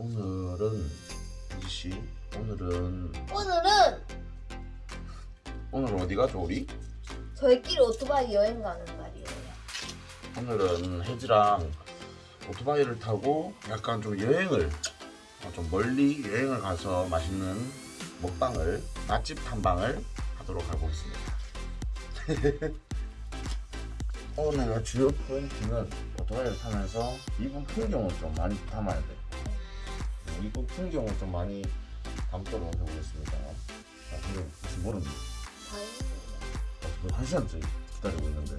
오늘은 이씨 오늘은 오늘은 오늘 어디 가죠 우리? 저희끼리 오토바이 여행 가는 날이에요. 오늘은 혜지랑 오토바이를 타고 약간 좀 여행을 어, 좀 멀리 여행을 가서 맛있는 먹방을 맛집 탐방을 하도록 하고 있습니다. 오늘의 주요 포인트는 오토바이를 타면서 이분 풍경을 좀 많이 담아야 돼. 어, 이분 풍경을 좀 많이 담도록 해보겠습니다. 아, 근데 모르니? 다행이네요. 한 시간째 기다리고 있는데.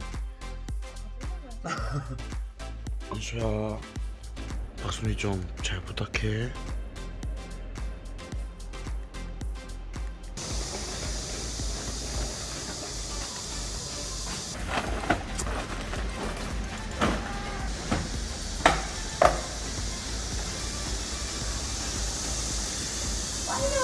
은수야, 박순이 좀잘 부탁해. Why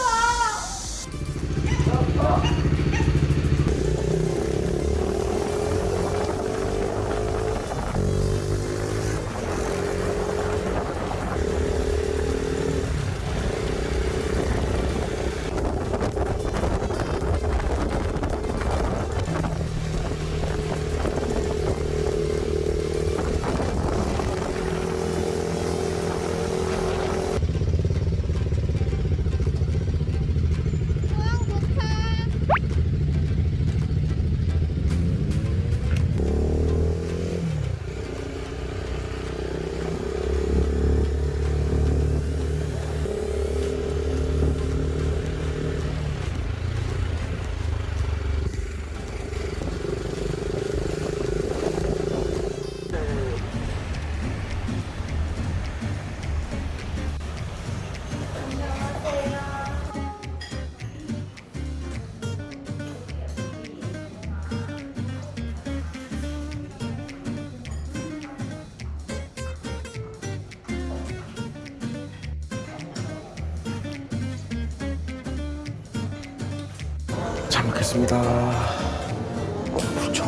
먹겠습니다. 어, 그렇죠.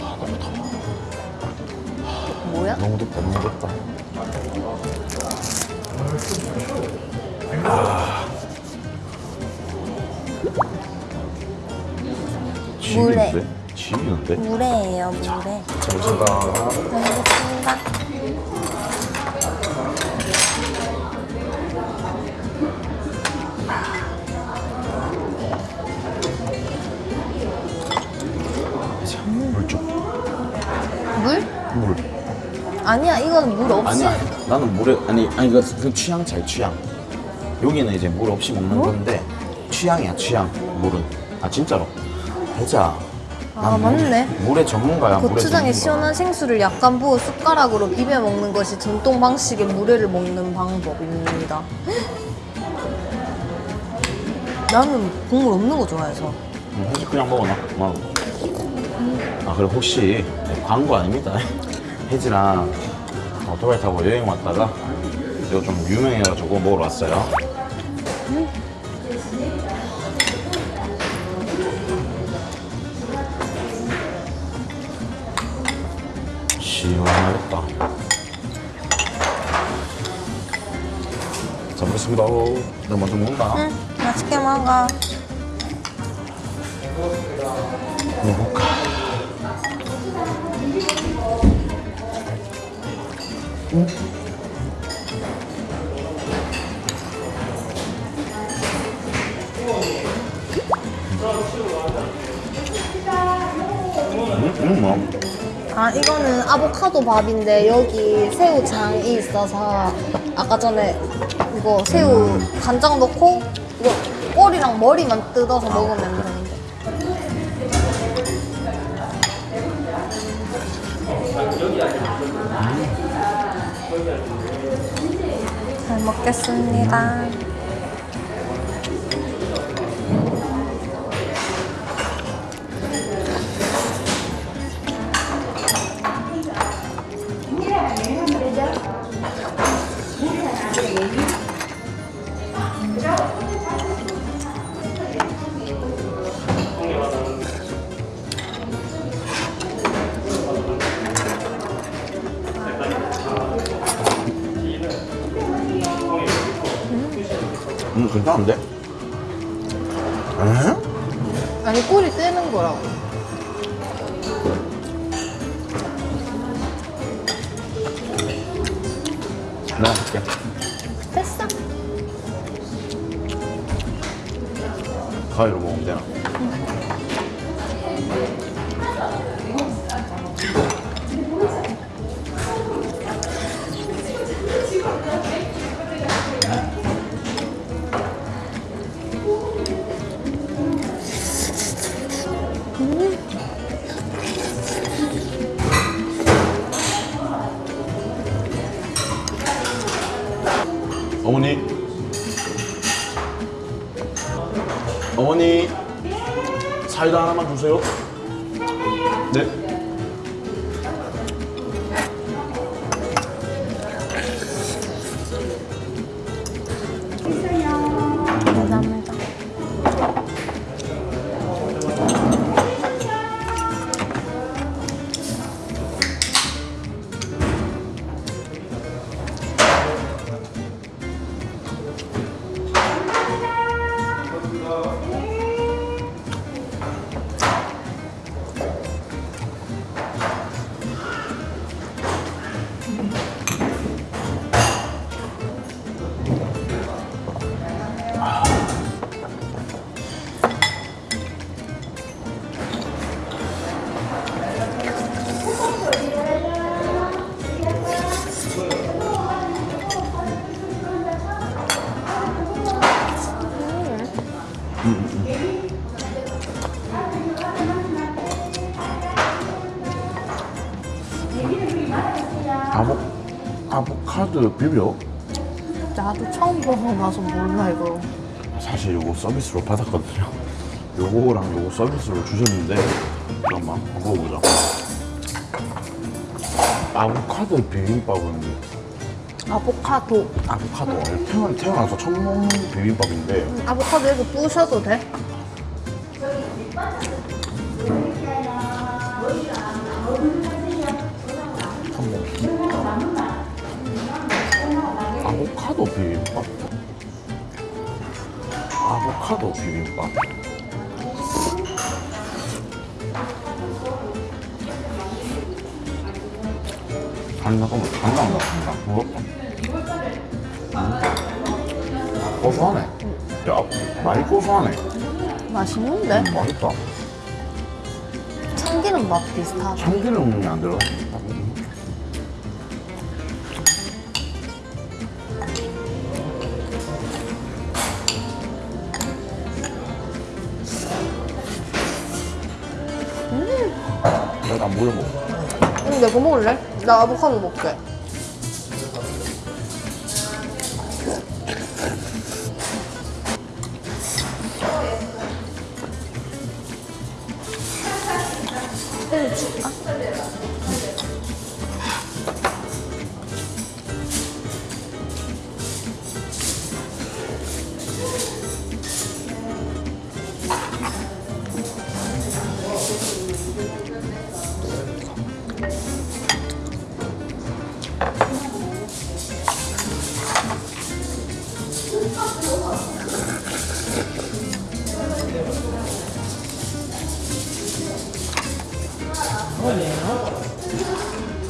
아, 너무 더워. 뭐야? 너무 덥다, 너무 덥다. 아. 지기는데? 지기는데? 물에예요, 물에. 잘 먹겠습니다. 이건 물 없이. 아니야, 나는 물에 아니 아니 그 취향 차이 취향. 여기는 이제 물 없이 먹는 건데 취향이야 취향 물은. 아 진짜로. 대자. 아, 맞네. 물의 전문가야. 고추장에 전문가. 시원한 생수를 약간 부어 숟가락으로 비벼 먹는 것이 전통 방식의 물회를 먹는 방법입니다. 나는 국물 없는 거 좋아해서. 응, 혹시 그냥 먹어놔. 뭐. 아 그리고 혹시 네, 광고 아닙니다. 혜지랑 오토바이 타고 여행 왔다가 이거 좀 유명해가지고 먹으러 왔어요. 시원하겠다. 잘 먹겠습니다. 내가 먼저 먹는다. 응, 맛있게 먹어. 먹어볼까? 음, 음, 뭐. 아, 이거는 아보카도 밥인데 여기 새우장이 있어서 아까 전에 이거 새우 간장 넣고 이거 꼬리랑 머리만 뜯어서 먹으면 되는 잘 먹겠습니다. 괜찮은데? 에? 아니 꿀이 뜨는 거라고. 내가 할게. 됐어. 가위로 먹으면 되나? 어머니 사이다 하나만 주세요. 네 아보 아보카도 비벼 나도 처음 먹어봐서 몰라 이거. 사실 요거 서비스로 받았거든요 요거랑 요거 서비스로 주셨는데 잠깐만 먹어보자 아보카도 비빔밥은 아보카도. 아보카도 태어나, 태어나서 처음 먹는 비빔밥인데 아보카도 이렇게 부셔도 돼? 아보카도 비빔밥? 아보카도 비빔밥? 간장 잠깐만 간장 나 간장 부럽다 음. 고소하네. 야 많이 고소하네. 맛있는데? 맛있다. 참기름 맛 비슷하다. 참기름이 안 들어 물 먹어 응, 내가 먹을래? 나 아보카도 먹게.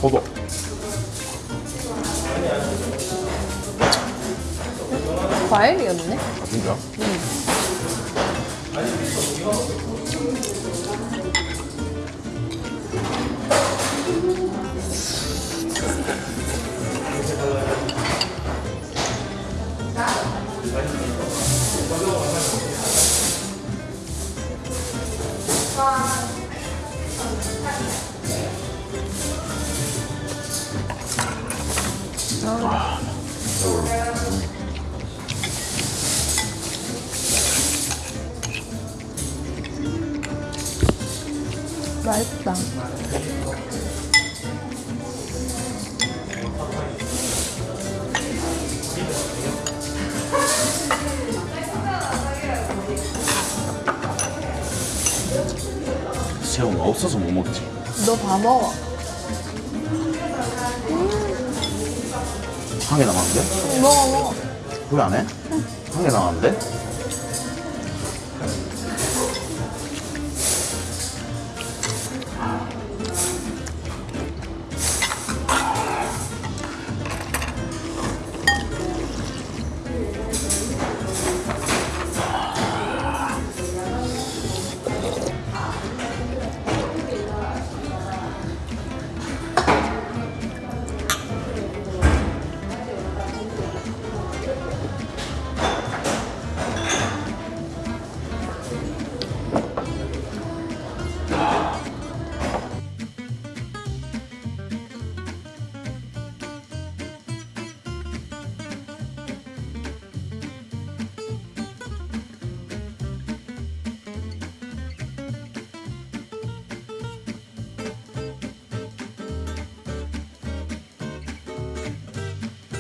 포도 과일이었네? 아 진짜? 맛있다. 새우가 없어서 못 먹지 너다 먹어. 한 개 남았는데? 응, 먹어, 먹어. 후회 안 해? 한개 나왔는데?